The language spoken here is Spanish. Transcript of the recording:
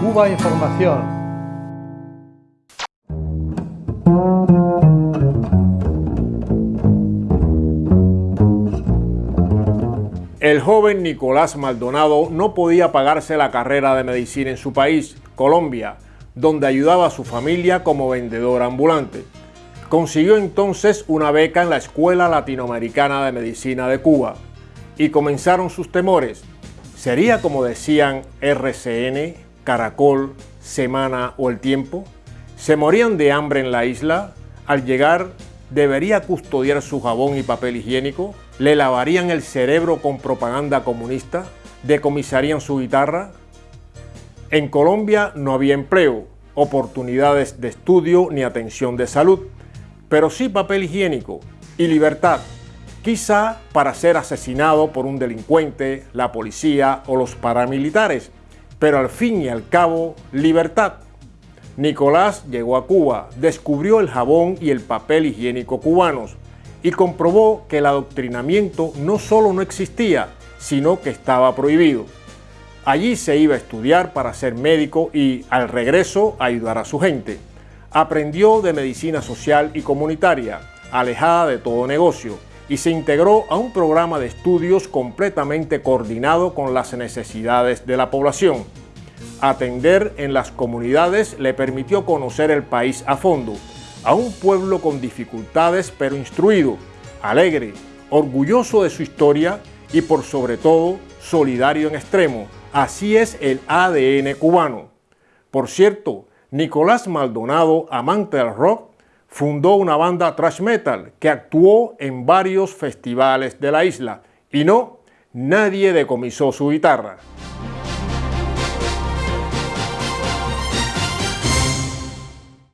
Cuba Información. El joven Nicolás Maldonado no podía pagarse la carrera de medicina en su país, Colombia, donde ayudaba a su familia como vendedor ambulante. Consiguió entonces una beca en la Escuela Latinoamericana de Medicina de Cuba y comenzaron sus temores. ¿Sería como decían RCN, Caracol, Semana o El Tiempo? ¿Se morían de hambre en la isla? Al llegar, ¿debería custodiar su jabón y papel higiénico? ¿Le lavarían el cerebro con propaganda comunista? ¿Decomisarían su guitarra? En Colombia no había empleo, oportunidades de estudio ni atención de salud, pero sí papel higiénico y libertad quizá para ser asesinado por un delincuente, la policía o los paramilitares, pero al fin y al cabo, libertad. Nicolás llegó a Cuba, descubrió el jabón y el papel higiénico cubanos y comprobó que el adoctrinamiento no solo no existía, sino que estaba prohibido. Allí se iba a estudiar para ser médico y, al regreso, ayudar a su gente. Aprendió de medicina social y comunitaria, alejada de todo negocio, y se integró a un programa de estudios completamente coordinado con las necesidades de la población. Atender en las comunidades le permitió conocer el país a fondo, a un pueblo con dificultades pero instruido, alegre, orgulloso de su historia y por sobre todo solidario en extremo. Así es el ADN cubano. Por cierto, Nicolás Maldonado, amante del rock, fundó una banda thrash metal que actuó en varios festivales de la isla y no, nadie decomisó su guitarra.